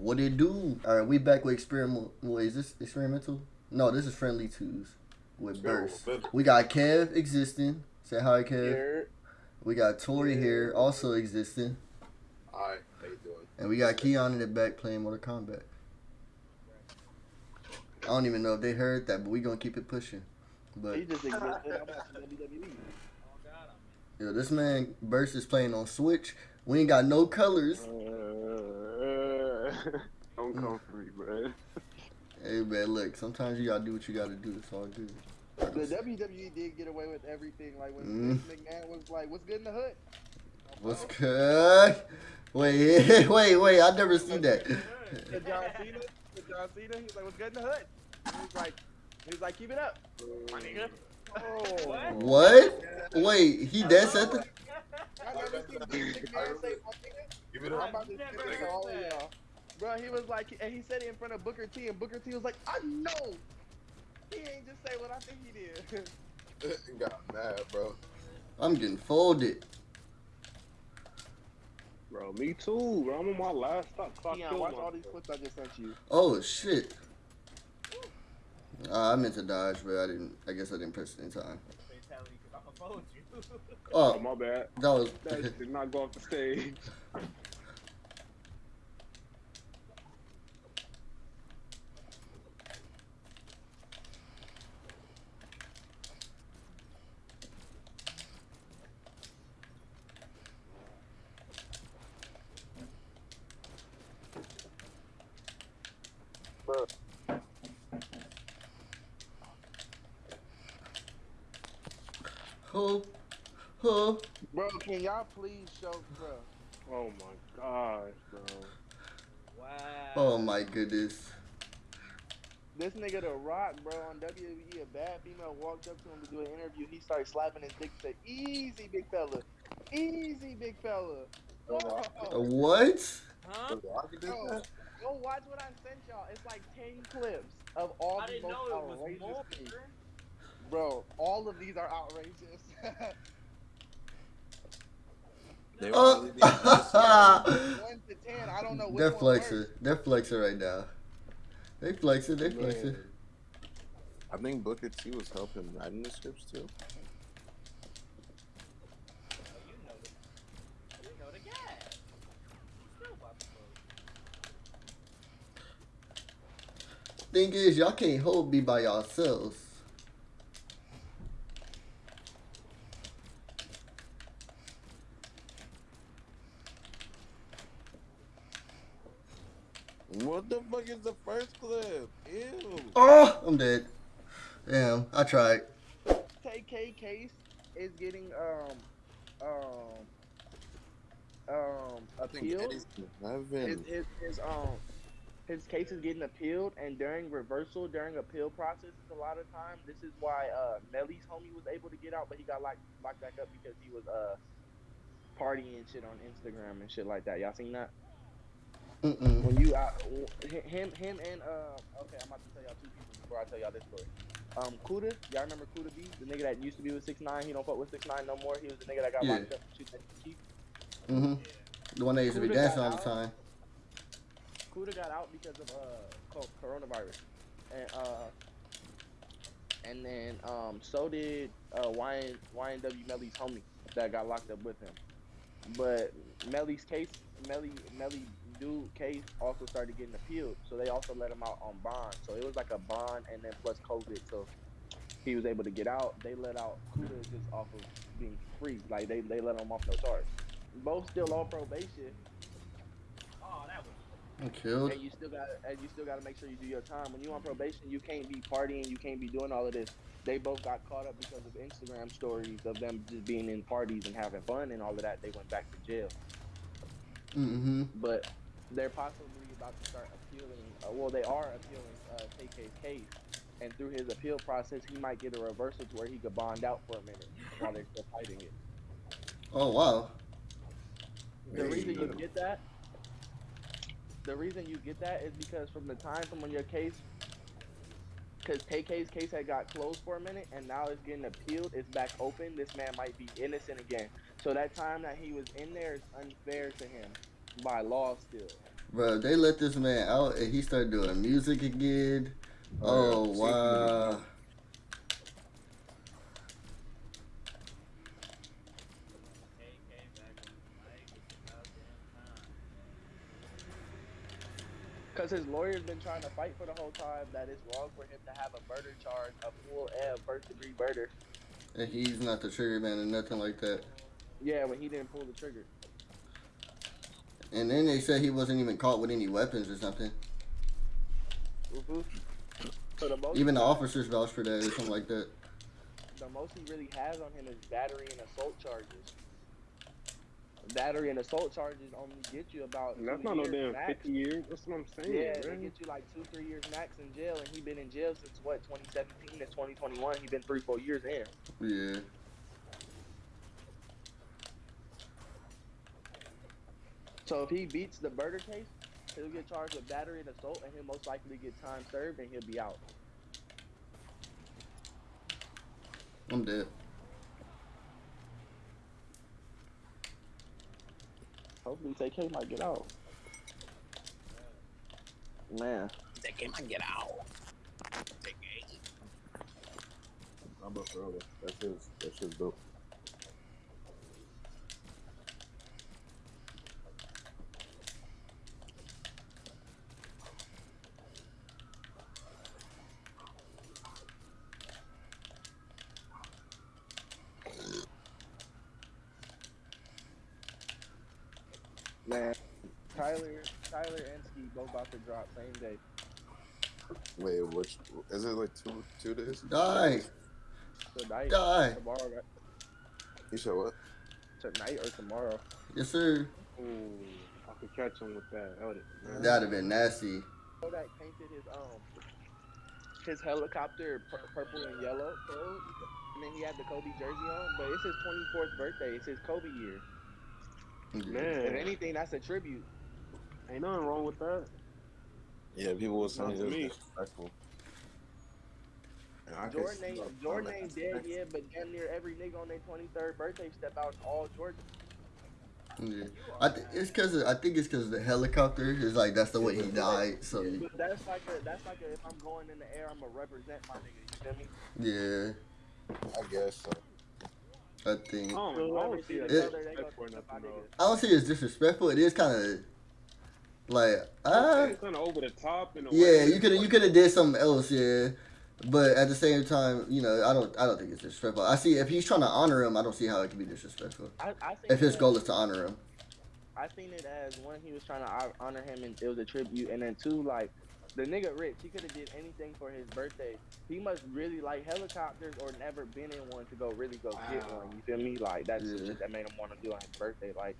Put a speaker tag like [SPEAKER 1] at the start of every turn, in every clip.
[SPEAKER 1] What it do? All right, we back with experimental. Wait, is this experimental? No, this is friendly twos with burst. We got Kev existing. Say hi, Kev.
[SPEAKER 2] Here.
[SPEAKER 1] We got Tori here, also existing,
[SPEAKER 3] Alright, how you doing?
[SPEAKER 1] and we got Keon in the back playing Mortal Kombat. I don't even know if they heard that, but we gonna keep it pushing. But
[SPEAKER 2] He just existed. I'm watching WWE.
[SPEAKER 1] yo, this man Burst is playing on Switch. We ain't got no colors.
[SPEAKER 4] Oh, Uh, don't come for me, bro.
[SPEAKER 1] Hey man, look, sometimes you gotta do what you gotta do. It's all good.
[SPEAKER 2] The WWE did get away with everything. Like when
[SPEAKER 1] Mm.
[SPEAKER 2] McMahon was like, "What's good in the hood?"
[SPEAKER 1] What's good? Wait, wait, wait! I never seen that.
[SPEAKER 2] The John Cena, the John Cena, he was like, "What's good in the hood?" He was like, he was like, "Keep it up, my nigga." Oh,
[SPEAKER 1] What? Wait, he dead said that?
[SPEAKER 2] I never seen Vince McMahon say, "My nigga."
[SPEAKER 3] Give it
[SPEAKER 2] I'm about to
[SPEAKER 5] Never
[SPEAKER 2] spit it
[SPEAKER 5] heard
[SPEAKER 2] to all of y'all. Bro, he was like, and he said it in front of Booker T, and Booker T was like, I know. He ain't just say what I think he did.
[SPEAKER 3] got mad, bro.
[SPEAKER 1] I'm getting folded.
[SPEAKER 4] Bro, me too, bro. I'm on my last stop clock.
[SPEAKER 2] Keon,
[SPEAKER 4] kill
[SPEAKER 2] watch all these clips I just sent you.
[SPEAKER 1] Oh shit. Uh, I meant to dodge, but I didn't. I guess I didn't press it in time.
[SPEAKER 5] Fatality, I'm you.
[SPEAKER 4] Oh,
[SPEAKER 1] Oh,
[SPEAKER 4] my bad.
[SPEAKER 1] that was.
[SPEAKER 4] That did not go off the stage.
[SPEAKER 2] Bro, can y'all please show, bro?
[SPEAKER 4] Oh my gosh, bro.
[SPEAKER 5] wow.
[SPEAKER 1] Oh my goodness.
[SPEAKER 2] This nigga The Rock, bro, on WWE, a bad female walked up to him to do an interview. He started slapping his dick. Said, "Easy, big fella. Easy, big fella."
[SPEAKER 3] The
[SPEAKER 2] Oh,
[SPEAKER 1] what?
[SPEAKER 5] Huh?
[SPEAKER 3] The
[SPEAKER 2] Yo, go watch what I sent y'all. It's like ten clips of all
[SPEAKER 5] I
[SPEAKER 2] the
[SPEAKER 5] didn't
[SPEAKER 2] most
[SPEAKER 5] know it was
[SPEAKER 2] outrageous
[SPEAKER 5] more.
[SPEAKER 2] things. Bro, all of these are outrageous.
[SPEAKER 3] They were
[SPEAKER 1] Uh,
[SPEAKER 3] really being nice, man.
[SPEAKER 2] One to ten, I don't know which
[SPEAKER 1] They're flexing. They're flexing right now. They flexing. They
[SPEAKER 3] Man.
[SPEAKER 1] flexing.
[SPEAKER 3] I think Booker T was helping writing the scripts too.
[SPEAKER 5] You know the, you know the guy. Still about to fold.
[SPEAKER 1] Thing is, y'all can't hold me by yourselves.
[SPEAKER 3] What the fuck is the first clip? Ew.
[SPEAKER 1] Oh, I'm dead. Damn, I tried.
[SPEAKER 2] KK case is getting um um um
[SPEAKER 3] I think
[SPEAKER 2] appealed.
[SPEAKER 3] Eddie's
[SPEAKER 2] His,
[SPEAKER 3] Heaven.
[SPEAKER 2] his, his um his case is getting appealed, and during reversal, during appeal process, a lot of time, this is why uh Melly's homie was able to get out, but he got locked locked back up because he was uh partying shit on Instagram and shit like that. Y'all seen that?
[SPEAKER 1] Mm-mm.
[SPEAKER 2] When you uh, him him and uh okay, I'm about to tell y'all two people before I tell y'all this story. Um, Kooda, y'all remember Kooda B, the nigga that used to be with six nine. He don't fuck with six nine no more. He was the nigga that got
[SPEAKER 1] Yeah.
[SPEAKER 2] locked up. and shit that he-
[SPEAKER 1] Mm-hmm. The one that used to be dancing all the time.
[SPEAKER 2] Kooda got out because of uh co- coronavirus, and uh, and then um, so did uh YN, YNW Melly's homie that got locked up with him. But Melly's case, Melly Melly dude case also started getting appealed, so they also let him out on bond. So it was like a bond and then plus COVID, so he was able to get out. They let out Kooda just off of being free, like they they let him off no charge. Both still on probation.
[SPEAKER 5] Oh, that was.
[SPEAKER 1] I'm killed.
[SPEAKER 2] And you still got and you still got to make sure you do your time. When you on probation, you can't be partying, you can't be doing all of this. They both got caught up because of Instagram stories of them just being in parties and having fun and all of that. They went back to jail,
[SPEAKER 1] Mm-hmm.
[SPEAKER 2] but they're possibly about to start appealing. Uh, well, they are appealing uh, KK's case, and through his appeal process, he might get a reversal to where he could bond out for a minute while they're still fighting it.
[SPEAKER 1] Oh wow.
[SPEAKER 2] The reason you
[SPEAKER 3] man.
[SPEAKER 2] get that, the reason you get that is because from the time from when your case, because KK's case had got closed for a minute and now it's getting appealed, it's back open. This man might be innocent again. So that time that he was in there is unfair to him by law still.
[SPEAKER 1] Bro, they let this man out and he started doing music again. Oh, oh
[SPEAKER 3] yeah.
[SPEAKER 1] wow.
[SPEAKER 5] AK back on the mic. It's about damn time.
[SPEAKER 2] Cause his lawyer's been trying to fight for the whole time that it's wrong for him to have a murder charge, a full and first degree murder.
[SPEAKER 1] And he's not the trigger man or nothing like that.
[SPEAKER 2] Yeah, when he didn't pull the trigger.
[SPEAKER 1] And then they said he wasn't even caught with any weapons or something.
[SPEAKER 2] Mhm. So the
[SPEAKER 1] Even the officers vouched for that or something like that.
[SPEAKER 2] the most he really has on him is battery and assault charges. Battery and assault charges only get you about.
[SPEAKER 4] And that's
[SPEAKER 2] two
[SPEAKER 4] not no damn
[SPEAKER 2] max.
[SPEAKER 4] 50 years. That's what I'm saying,
[SPEAKER 2] Yeah, they get you like two, three years max in jail, and he been in jail since what 2017 to 2021. He been three, four years in.
[SPEAKER 1] Yeah.
[SPEAKER 2] So if he beats the murder case, he'll get charged with battery and assault, and he'll most likely get time served, and he'll be out.
[SPEAKER 1] I'm dead.
[SPEAKER 2] Hopefully, TK might get out. Man,
[SPEAKER 3] TK might get out. I'm a brother. That's his. That's his dope.
[SPEAKER 2] Man, Tyler, Tyler and Ski both about to drop same day.
[SPEAKER 3] Wait, which is it? Like two two days?
[SPEAKER 1] Die.
[SPEAKER 2] Tonight,
[SPEAKER 1] Die.
[SPEAKER 2] tomorrow, right?
[SPEAKER 3] You said what?
[SPEAKER 2] tonight or tomorrow.
[SPEAKER 1] Yes, sir.
[SPEAKER 4] Ooh, I could catch him with that. That would've- man.
[SPEAKER 1] That'd have been nasty.
[SPEAKER 2] Kodak painted his um his helicopter pur- purple and yellow, so, and then he had the Kobe jersey on. But it's his 24th birthday. It's his Kobe year. If
[SPEAKER 4] Man,
[SPEAKER 2] anything, that's a tribute.
[SPEAKER 4] ain't nothing wrong with that.
[SPEAKER 3] Yeah, people will saying
[SPEAKER 4] Not
[SPEAKER 3] it
[SPEAKER 4] me.
[SPEAKER 3] disrespectful. And I can
[SPEAKER 2] Jordan
[SPEAKER 3] see
[SPEAKER 2] ain't Jordan ain't dead yet, but damn near every nigga on their 23rd birthday step out all Jordan.
[SPEAKER 1] Yeah. I th- it's cause of, I think it's cause of the helicopter is like that's the way he died. So
[SPEAKER 2] But that's like a that's like a if I'm going in the air, I'ma represent my nigga. You feel me?
[SPEAKER 1] yeah,
[SPEAKER 3] I guess so.
[SPEAKER 1] I think
[SPEAKER 4] I don't, I don't see
[SPEAKER 2] see
[SPEAKER 1] It-
[SPEAKER 2] color, they
[SPEAKER 4] disrespect
[SPEAKER 2] gonna
[SPEAKER 4] for
[SPEAKER 2] step out
[SPEAKER 4] nothing, though.
[SPEAKER 2] niggas.
[SPEAKER 1] I don't see it as disrespectful. It is kind of like ah
[SPEAKER 4] It's kind of over the top in a
[SPEAKER 1] yeah.
[SPEAKER 4] way.
[SPEAKER 1] You could you could have did something else yeah. But at the same time, you know, I don't I don't think it's disrespectful. I see if he's trying to honor him, I don't see how it can be disrespectful.
[SPEAKER 2] I, I think
[SPEAKER 1] If his goal is to honor him.
[SPEAKER 2] I seen it as one he was trying to honor him and it was a tribute, and then two like the nigga rich. He could have did anything for his birthday. He must really like helicopters or never been in one to go really go get one. You feel me? Like that's the shit that made him want to do on his birthday. Like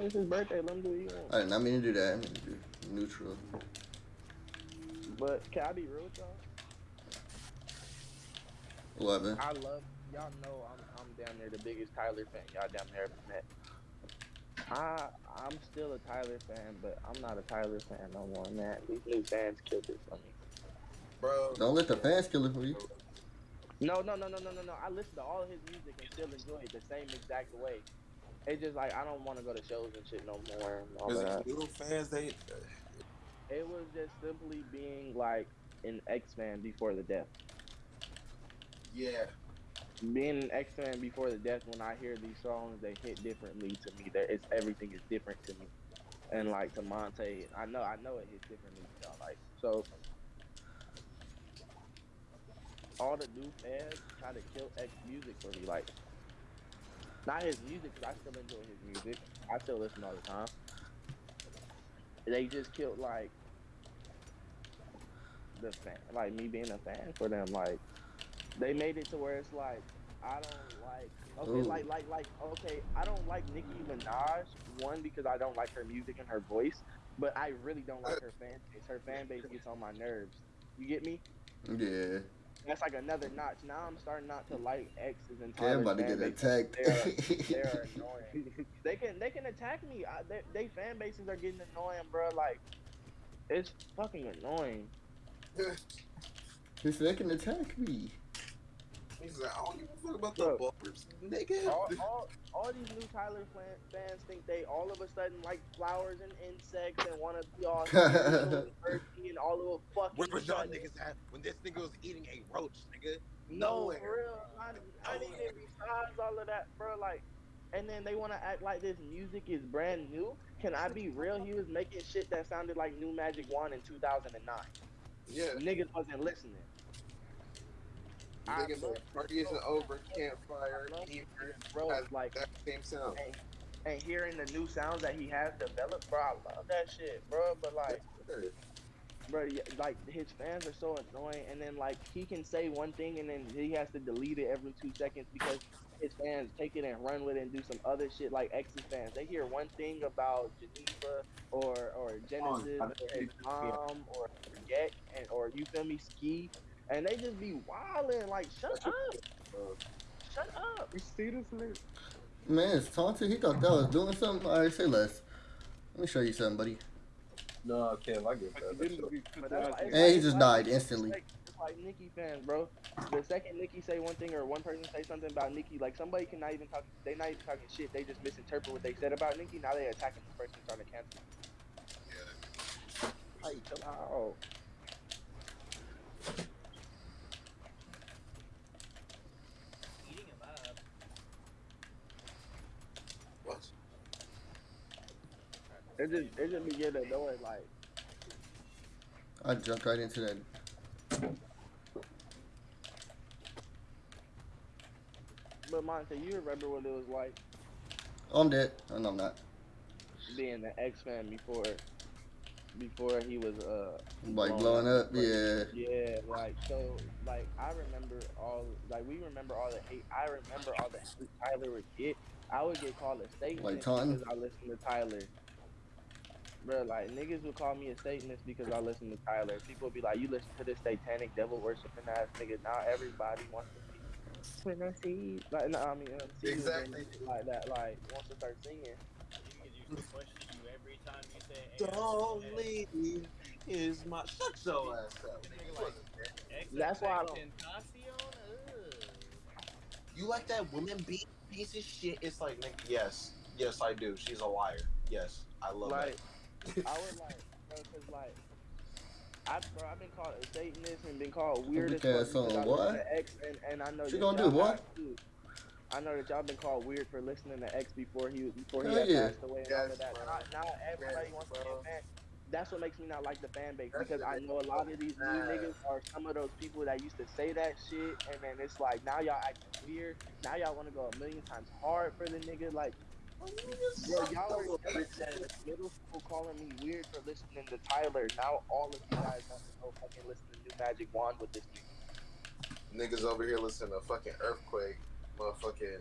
[SPEAKER 2] it's his birthday. Let him do what he wants.
[SPEAKER 1] I did not mean to do that. I mean to do neutral.
[SPEAKER 2] But can I be real with y'all?
[SPEAKER 1] Eleven.
[SPEAKER 2] I love y'all. Know I'm I'm down there the biggest Tyler fan y'all down there ever met. I I'm still a Tyler fan, but I'm not a Tyler fan no more, man. These new fans killed it for me.
[SPEAKER 3] Bro,
[SPEAKER 1] Don't let the fans kill it for you.
[SPEAKER 2] No, no, no, no, no, no, no. I listen to all his music and still enjoy it the same exact way. It's just like I don't want to go to shows and shit no more. And all
[SPEAKER 3] because
[SPEAKER 2] that.
[SPEAKER 3] little fans, they
[SPEAKER 2] It was just simply being like an X fan before the death.
[SPEAKER 3] yeah.
[SPEAKER 2] Being an X fan before the death, when I hear these songs, they hit differently to me. There, it's everything is different to me. And like to Monte, I know, I know it hits differently to y'all. Like so, all the new fans try to kill X music for me. Like not his music, cause I still enjoy his music. I still listen all the time. They just killed like the fan, like me being a fan for them. Like they made it to where it's like I don't like okay,
[SPEAKER 1] Ooh.
[SPEAKER 2] like like like okay, I don't like Nicki Minaj one because I don't like her music and her voice, but I really don't like her fan base. Her fan base gets on my nerves. You get me?
[SPEAKER 1] Yeah.
[SPEAKER 2] That's like another notch. Now I'm starting not to like X's and Tyler's
[SPEAKER 1] about to get attacked.
[SPEAKER 2] They are annoying. They can they can attack me. I, they, they fan bases are getting annoying, bro. Like it's fucking annoying.
[SPEAKER 1] He they can attack me.
[SPEAKER 3] He's like, I don't give a fuck about the bars, nigga.
[SPEAKER 2] all, all, all these new Tyler fan, fans think they all of a sudden like flowers and insects and want to be all spiritual and earthy and all of a fucking
[SPEAKER 3] Where was y'all niggas at when this nigga was eating a roach, nigga?
[SPEAKER 2] No, for real. I, I didn't even besides all of that, bro. Like, and then they want to act like this music is brand new. Can I be real? He was making shit that sounded like New Magic Wand in 2009.
[SPEAKER 3] Yeah.
[SPEAKER 2] Niggas wasn't listening. Love
[SPEAKER 3] like, party isn't over, campfire,
[SPEAKER 2] bro.
[SPEAKER 3] has
[SPEAKER 2] Like,
[SPEAKER 3] that same sound.
[SPEAKER 2] and, and hearing the new sounds that he has developed, bro. I love that shit, bro. But like. bro, like his fans are so annoying, and then like he can say one thing and then he has to delete it every two seconds because his fans take it and run with it and do some other shit. Like X's fans, they hear one thing about Geneva or or oh, Genesis
[SPEAKER 3] I-
[SPEAKER 2] or his mom or Forget and or you feel me Ski, and they just be wilding. Like shut up, shut up.
[SPEAKER 4] You see this nigga?
[SPEAKER 1] Man, it's taunted. He thought that was doing something. All right, say less. Let me show you something, buddy.
[SPEAKER 6] No, Kev, I get
[SPEAKER 4] Like,
[SPEAKER 6] that.
[SPEAKER 4] you
[SPEAKER 6] That's
[SPEAKER 4] didn't be put that
[SPEAKER 2] that's
[SPEAKER 4] out
[SPEAKER 2] why-
[SPEAKER 4] there.
[SPEAKER 2] it's
[SPEAKER 1] And he just
[SPEAKER 2] it's
[SPEAKER 1] died instantly.
[SPEAKER 2] It's like, it's like Nicki fans, bro. The second Nicki say one thing or one person say something about Nicki, like somebody can not even talk. They not even talking shit. They just misinterpret what they said about Nicki. Now they attacking the person trying to cancel. Yeah. Like, chill out.
[SPEAKER 5] Eating him up.
[SPEAKER 3] What?
[SPEAKER 2] It just it just be getting annoying. Like
[SPEAKER 1] I jumped right into that.
[SPEAKER 2] But Monte, you remember what it was like
[SPEAKER 1] Oh, I'm dead. Oh, no, I'm not.
[SPEAKER 2] being an X fan before, before he was uh
[SPEAKER 1] Like blowing up. Yeah.
[SPEAKER 2] Yeah, like so, like I remember all, like we remember all the hate. I remember all the hate Tyler would get. I would get called a Satanist
[SPEAKER 1] Like
[SPEAKER 2] because I listened to Tyler. Bro, like niggas would call me a Satanist because I listen to Tyler. People would be like, "You listen to this satanic devil worshiping ass nigga." Now everybody wants to be when I see, like, no, I mean, uh, see
[SPEAKER 3] Exactly.
[SPEAKER 2] like that, like wants to start singing.
[SPEAKER 5] Niggas used to question you every time you said hey,
[SPEAKER 3] Don't leave is my shut your ass up.
[SPEAKER 5] Nigga
[SPEAKER 3] nigga.
[SPEAKER 5] like-
[SPEAKER 2] That's why I don't-
[SPEAKER 3] You like that woman beat piece of shit? It's like, nigga, yes, yes, I do. She's a liar. Yes, I love
[SPEAKER 2] Like,
[SPEAKER 3] that.
[SPEAKER 2] I was like, bro, cause like, I bro, I've been called a Satanist and been called weird as
[SPEAKER 1] Weak
[SPEAKER 2] fuck
[SPEAKER 1] ass
[SPEAKER 2] because
[SPEAKER 1] on
[SPEAKER 2] I
[SPEAKER 1] what?
[SPEAKER 2] listen X, and, and I know
[SPEAKER 1] What
[SPEAKER 2] that
[SPEAKER 1] you gonna do,
[SPEAKER 2] y'all
[SPEAKER 1] boy?
[SPEAKER 2] have too. I know that y'all been called weird for listening to X before he before he
[SPEAKER 1] Hell
[SPEAKER 2] had
[SPEAKER 1] yeah.
[SPEAKER 2] passed away and all of that.
[SPEAKER 3] bro.
[SPEAKER 2] Now, now everybody
[SPEAKER 3] Yes,
[SPEAKER 2] wants to be
[SPEAKER 3] bro.
[SPEAKER 2] a fan. That's what makes me not like the fan base because I know a lot of these new niggas are some of those people that used to say that shit, and then it's like now y'all acting weird. Now y'all want to go a million times hard for the nigga. Like, Bro, y'all are in middle school calling me weird for listening to Tyler. Now all of you guys want to go fucking listen to New Magic Wand with this nigga.
[SPEAKER 3] Niggas over here listening to fucking earthquake, motherfucking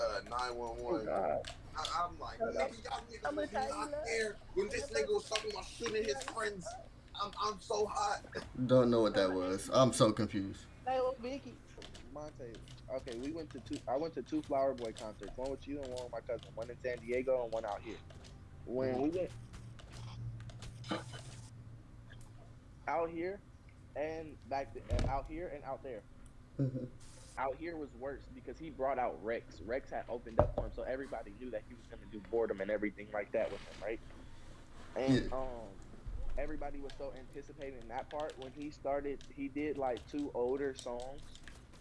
[SPEAKER 3] uh, 911.
[SPEAKER 2] God.
[SPEAKER 3] I, I'm like, nigga, y'all niggas
[SPEAKER 2] I'ma
[SPEAKER 3] was
[SPEAKER 2] tell you
[SPEAKER 3] not there when this nigga was talking about shooting his friends. I'm, I'm so hot.
[SPEAKER 1] Don't know what that was. I'm so confused.
[SPEAKER 2] Hey, little Vicky. Okay, we went to two. I went to two Flower Boy concerts. One with you and one with my cousin. One in San Diego and one out here. When we went out here and back and out here and out there. out here was worse because he brought out Rex. Rex had opened up for him, so everybody knew that he was gonna do boredom and everything like that with him, right? And
[SPEAKER 1] Yeah.
[SPEAKER 2] um, everybody was so anticipating that part when he started. He did like two older songs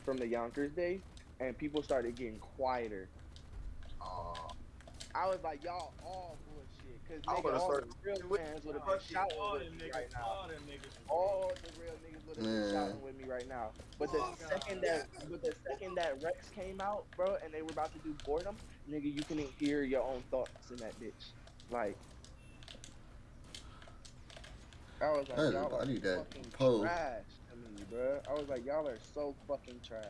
[SPEAKER 2] from the Yonkers days, and people started getting quieter.
[SPEAKER 3] Aw.
[SPEAKER 2] I was like, y'all all bullshit, cause
[SPEAKER 3] I
[SPEAKER 2] nigga,
[SPEAKER 3] would've
[SPEAKER 2] all the real
[SPEAKER 3] with-
[SPEAKER 2] fans would have been shouting with
[SPEAKER 5] them
[SPEAKER 2] me
[SPEAKER 5] niggas,
[SPEAKER 2] right now.
[SPEAKER 5] all them niggas was
[SPEAKER 2] All the real niggas would have been shouting with me right now. But the
[SPEAKER 3] Oh,
[SPEAKER 2] second
[SPEAKER 3] God.
[SPEAKER 2] that, but the second that Rex came out, bro, and they were about to do boredom, nigga, you couldn't hear your own thoughts in that bitch. Like, I was like,
[SPEAKER 1] That is
[SPEAKER 2] y'all are
[SPEAKER 1] body that
[SPEAKER 2] fucking
[SPEAKER 1] pole.
[SPEAKER 2] trash to me, bro. I was like, y'all are so fucking trash.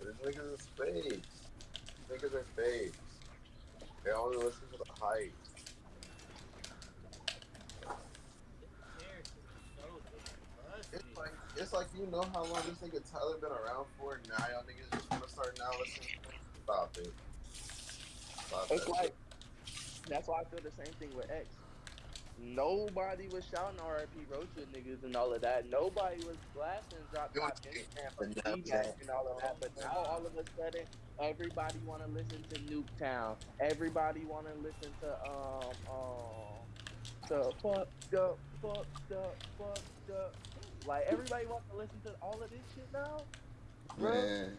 [SPEAKER 3] These niggas is fakes. Niggas are fakes. They only listen to the hype.
[SPEAKER 5] Characters are so
[SPEAKER 3] It's like it's like you know how long this nigga Tyler been around for, and now y'all niggas just wanna start now listening. to him? Stop it. Stop
[SPEAKER 2] It's
[SPEAKER 3] that
[SPEAKER 2] like that's why I feel the same thing with X. Nobody was shouting RIP Roach niggas and all of that. Nobody was blasting drop
[SPEAKER 3] It was
[SPEAKER 2] top Instagram for
[SPEAKER 3] the Snapchat.
[SPEAKER 2] feedback and all of that. But now all of a sudden, everybody want to listen to Nuketown. Everybody want to listen to um um to fucked up, fucked up, fucked up. Like everybody wants to listen to all of this shit now. Bro.
[SPEAKER 1] Man,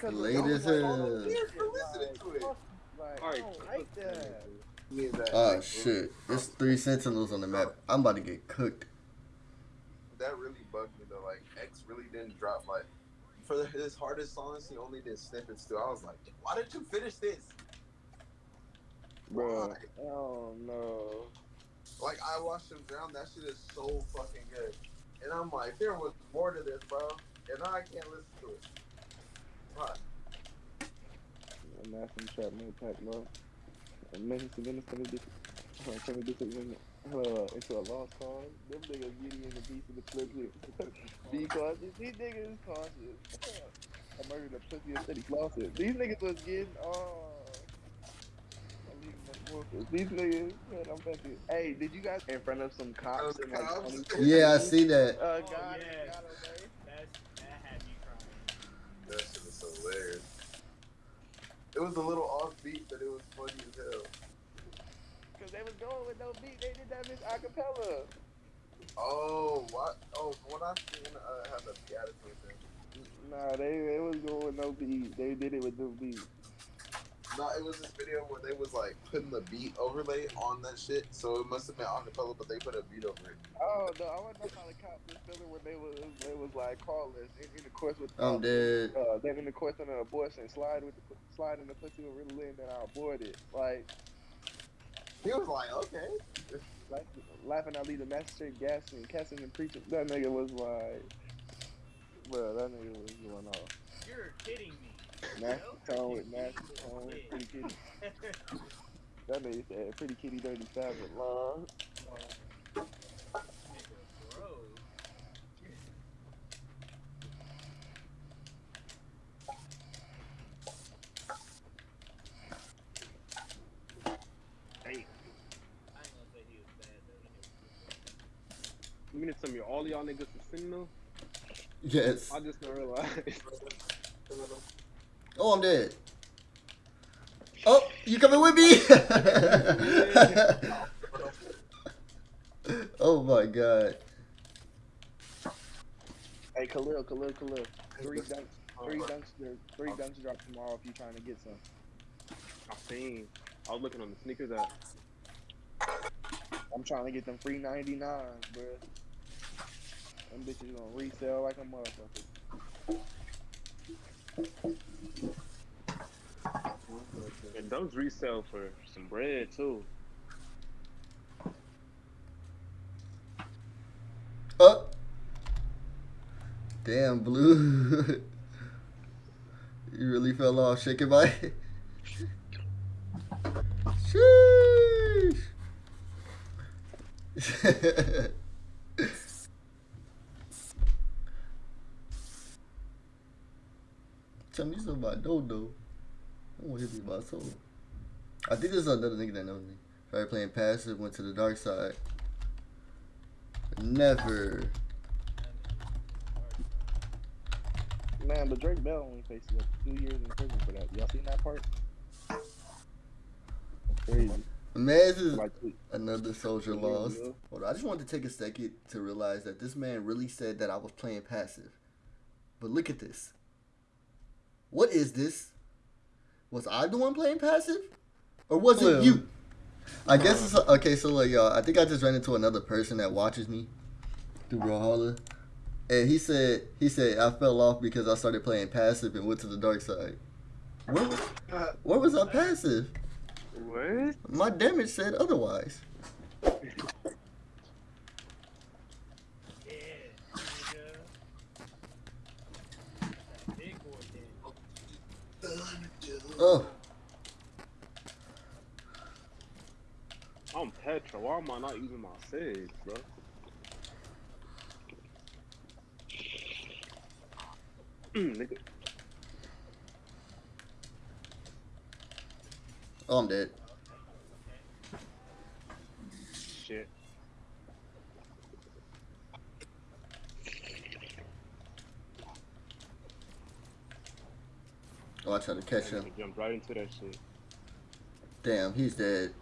[SPEAKER 2] Cause
[SPEAKER 1] Late
[SPEAKER 2] y'all
[SPEAKER 1] as
[SPEAKER 2] like all
[SPEAKER 1] hell.
[SPEAKER 2] of this
[SPEAKER 3] Years for listening
[SPEAKER 2] like,
[SPEAKER 3] to it.
[SPEAKER 2] fuck, Like, I
[SPEAKER 4] Alright,
[SPEAKER 2] don't like that.
[SPEAKER 3] Me and
[SPEAKER 1] oh shit. There's three sentinels on the map. I'm about to get cooked.
[SPEAKER 3] That really bugged me though. Like X really didn't drop like for the, his hardest songs. He only did snippets too. I was like, why didn't you finish this?
[SPEAKER 2] Bro, oh no.
[SPEAKER 3] Like I watched him drown. That shit is so fucking good. And I'm like, there was more to this, bro. And now I can't listen to it. Why?
[SPEAKER 2] And that's some trap no pack no. And Memphis and Venice coming this uh, coming this in uh, into a lost cause. Them niggas getting in the beast of the pussy. Be cautious. These niggas is cautious. I murdered a pussy and said he flossed These niggas was getting uh I'm leaving my workers. These niggas, man, I'm back here. Hey, did you guys in front of some cops in like
[SPEAKER 3] Cops?
[SPEAKER 1] Yeah, I see that.
[SPEAKER 2] Uh,
[SPEAKER 5] Oh,
[SPEAKER 2] got
[SPEAKER 5] yeah.
[SPEAKER 2] it, got it, man.
[SPEAKER 5] That's, that had me crying.
[SPEAKER 3] That shit was hilarious. It was a little offbeat, but it was funny as hell.
[SPEAKER 2] Cause they was going with no beat. They did that bitch acapella.
[SPEAKER 3] Oh, what? Oh, when I seen uh, have the attitude thing.
[SPEAKER 2] Nah, they they was going with no beat. They did it with no beat.
[SPEAKER 3] No, it was this video where they was like putting the beat overlay on that shit. So it must have been on the acapella, but they put a beat over it.
[SPEAKER 2] Oh no, I want to know how the cops was feeling when they was they was like callers in, in the course with
[SPEAKER 1] I'm dead.
[SPEAKER 2] uh they in the course of an abortion slide with the slide in the pussy with Ritalin that I aborted like
[SPEAKER 3] He was like, okay.
[SPEAKER 2] like laughing I lead the magistrate gasping casting and preaching that nigga was like bro that nigga was going off
[SPEAKER 5] You're kidding me.
[SPEAKER 2] Nasty
[SPEAKER 5] No?
[SPEAKER 2] tone with nasty tone pretty kitty that nigga said pretty kitty dirty savage long
[SPEAKER 5] Nigga, bro.
[SPEAKER 4] Hey,
[SPEAKER 5] I ain't gonna say he was bad though.
[SPEAKER 4] you mean to tell me all y'all niggas are Sentinel?
[SPEAKER 1] Yes.
[SPEAKER 4] I just don't realized.
[SPEAKER 1] Oh, I'm dead. Oh, you coming with me? oh my god.
[SPEAKER 2] hey Khalil Khalil Khalil three dunks three dunks three dunks drop tomorrow if you're trying to get some
[SPEAKER 4] I seen. I was looking on the sneakers app.
[SPEAKER 2] I'm trying to get them free 99, bro. Them bitches gonna resell like a motherfucker.
[SPEAKER 4] And those resell for some bread too.
[SPEAKER 1] Oh. Damn, blue. you really fell off. Shake your body. Sheesh. Tell me something about Dodo. I want to me about soul. I think there's another nigga that knows me. Started playing passive, went to the dark side. Never.
[SPEAKER 2] Man, but Drake Bell only faces like two years in prison for that. Y'all seen that part? That's crazy.
[SPEAKER 1] Man, this is
[SPEAKER 2] Like,
[SPEAKER 1] another soldier lost. Hold on, I just wanted to take a second to realize that this man really said that I was playing passive. But look at this. What is this? Was I the one playing passive? Or was
[SPEAKER 6] Well-
[SPEAKER 1] it you? I guess it's okay. So like, y'all, I think I just ran into another person that watches me through Brawlhalla, and he said he said I fell off because I started playing passive and went to the dark side. Where was, where was I passive?
[SPEAKER 4] What?
[SPEAKER 1] My damage said otherwise.
[SPEAKER 5] Yeah, nigga. That big boy did.
[SPEAKER 1] Oh,
[SPEAKER 4] I'm Petra. Why am I not using my sage, bro? Nigga.
[SPEAKER 1] oh, I'm dead.
[SPEAKER 4] Shit.
[SPEAKER 1] Oh, I tried to catch him.
[SPEAKER 4] Jumped right into that shit.
[SPEAKER 1] Damn, he's dead.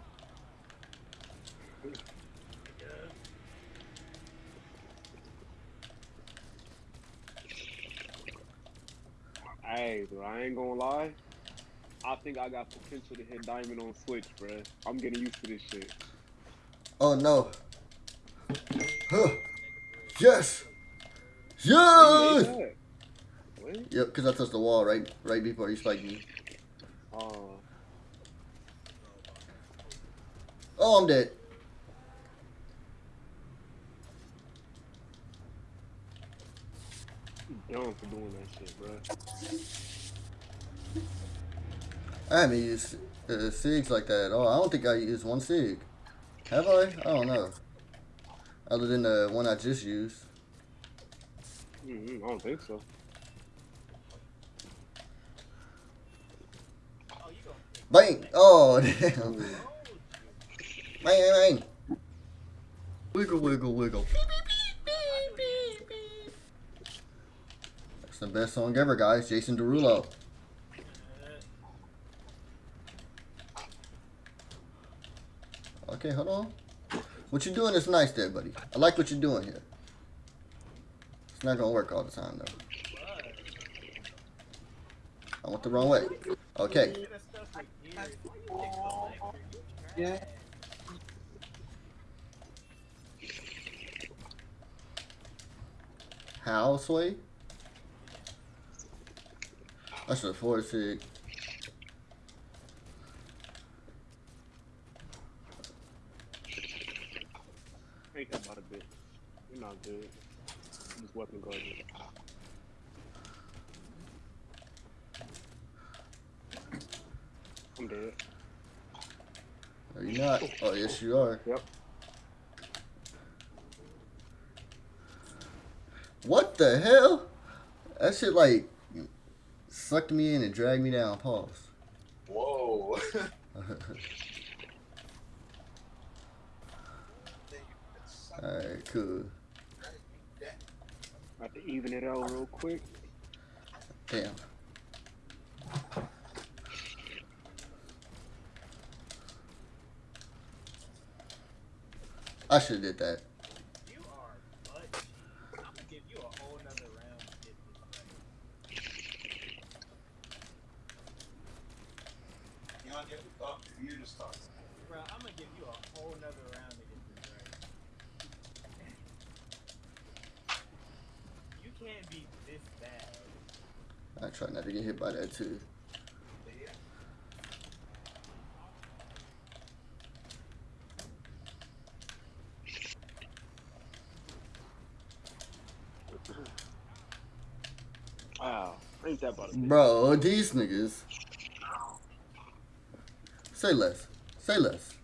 [SPEAKER 4] Hey, bro, I ain't gonna lie. I think I got potential to hit diamond on Switch, bro. I'm getting used to this shit.
[SPEAKER 1] Oh no. Huh. Yes. Yes.
[SPEAKER 4] Made?
[SPEAKER 1] Yep, because I touched the wall right right before he spiked me.
[SPEAKER 4] Oh,
[SPEAKER 1] Oh, I'm dead.
[SPEAKER 4] dumb for doing that shit, bro.
[SPEAKER 1] I haven't used uh, SIGs like that at all. I don't think I used one SIG. Have I? I don't know. Other than the one I just used.
[SPEAKER 4] Mm-hmm, I don't think so.
[SPEAKER 5] Oh, you gonna
[SPEAKER 1] Bang! Oh, damn. Bang, bang, bang. Wiggle, wiggle, wiggle. That's the best song ever, guys. Jason Derulo. Okay, hold on. What you doing is nice there, buddy. I like what you're doing here. It's not gonna work all the time, though. I went the wrong way. Okay.
[SPEAKER 3] Yeah.
[SPEAKER 5] trash.
[SPEAKER 1] How, Sway? I should afford SIG.
[SPEAKER 4] Ain't that about a bit. You're not good. Just weapon guarding. I'm dead.
[SPEAKER 1] Are you not? Oh, yes, you are.
[SPEAKER 4] Yep.
[SPEAKER 1] What the hell? That shit like sucked me in and dragged me down. Pause.
[SPEAKER 3] Whoa.
[SPEAKER 1] Alright, cool.
[SPEAKER 4] I have to even it out real quick.
[SPEAKER 1] Damn. I should have did that.
[SPEAKER 5] You are butt cheap. I'm gonna give you a whole nother round to get this right.
[SPEAKER 3] You want to get oh, you just talk.
[SPEAKER 5] Bro, I'm gonna give you a whole nother round to get this right. You can't be this bad.
[SPEAKER 1] I try not to get hit by that too.
[SPEAKER 4] Wow. Ain't
[SPEAKER 1] Bro, these niggas. Say less. Say less.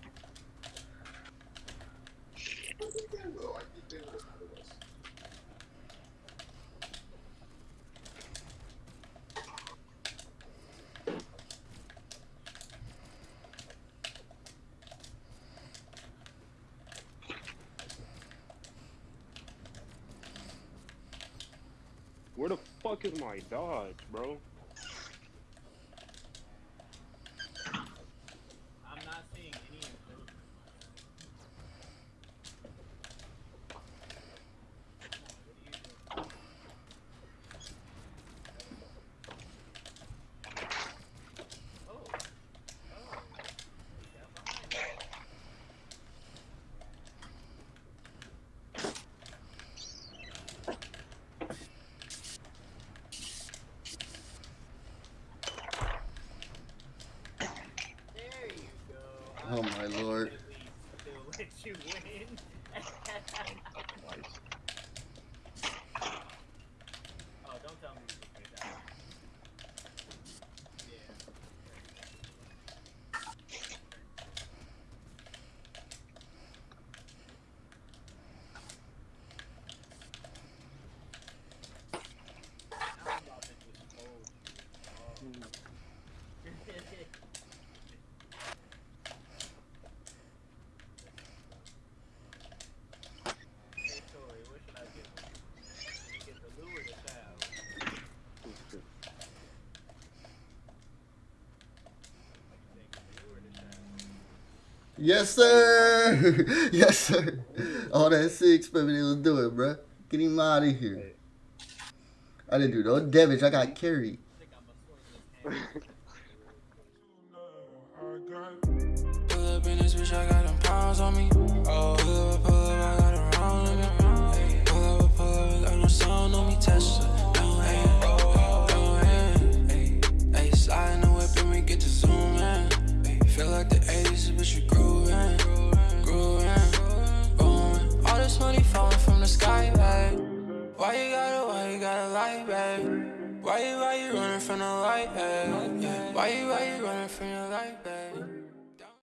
[SPEAKER 4] Where the fuck is my dodge, bro?
[SPEAKER 5] I'm not seeing any improvement. What are you doing? Oh. Oh. Yeah, behind you. There you go.
[SPEAKER 1] Oh my lord.
[SPEAKER 5] You win. oh, don't tell me you took me down. Yeah. Now I'm about to just hold you. Oh. Hey, Tori, what
[SPEAKER 1] Yes, sir. yes, sir. All that six, baby, let's do it, bro. Get him out of here. I didn't do no damage. I got carried.
[SPEAKER 5] I think I'm a swordsman.
[SPEAKER 7] Pull up in this bitch, I got them pounds on me. Pull up, pull up, I got a round on me. Hey, pull up, pull up, got no sound on me. Tesla, no hand, no hand. Hey, hey, slide in the whip and we get to zoom in. Hey, feel like the 80s, bitch, we grooving, grooving, going. All this money falling from the sky, babe. Why you gotta, why you gotta lie, babe? Why you, why you running from the light, babe? Why you, why you running from your light,